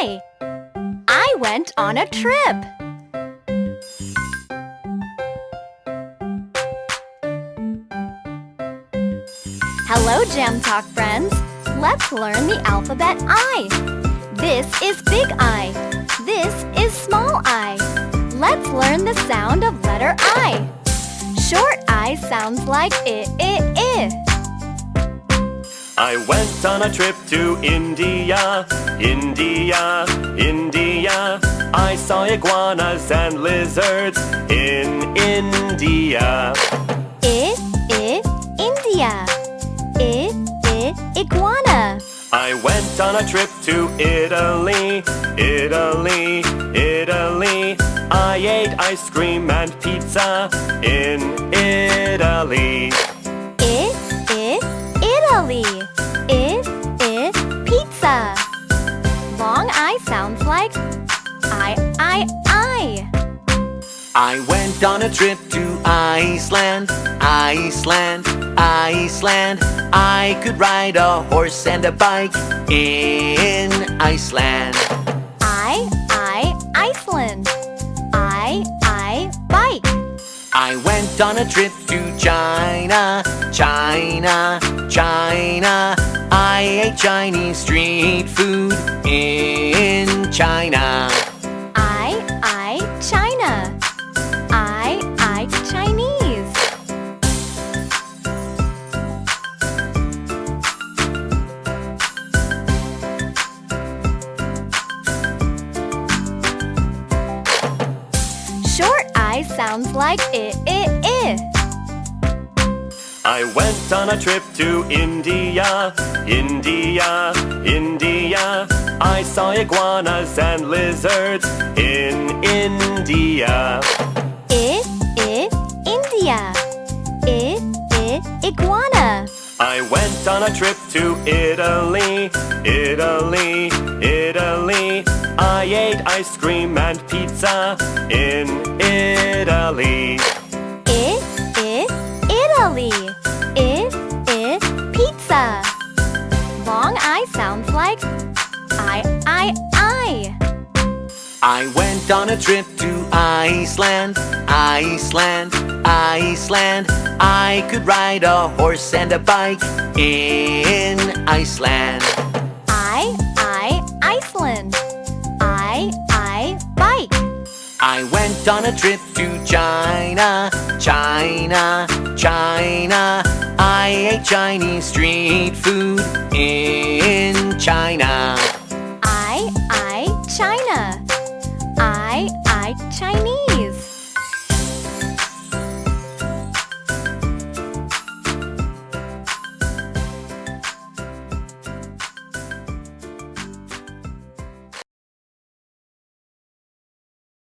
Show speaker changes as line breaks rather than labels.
I. I went on a trip. Hello, Jam Talk friends. Let's learn the alphabet I. This is big I. This is small I. Let's learn the sound of letter I. Short I sounds like I, I, I.
I went on a trip to India, India, India. I saw iguanas and lizards in India.
I, I, India. I, I, iguana.
I went on a trip to Italy, Italy, Italy. I ate ice cream and pizza in Italy.
I, I, Italy. I
went on a trip to Iceland, Iceland, Iceland. I could ride a horse and a bike in Iceland.
I, I, Iceland. I, I, bike.
I went on a trip to China, China, China. I ate Chinese street food in China.
I sounds like I, I, I.
I went on a trip to India, India, India. I saw iguanas and lizards in India.
I, I, India. I, I, iguana.
I went on a trip to Italy, Italy, Italy. I ate ice cream and pizza in Italy.
I, I, Italy. I, I, pizza. Long I sounds like I, I, I.
I went on a trip to Iceland, Iceland, Iceland. I could ride a horse and a bike in Iceland. I went on a trip to China, China, China. I ate Chinese street food in China.
I, I, China. I, I, Chinese.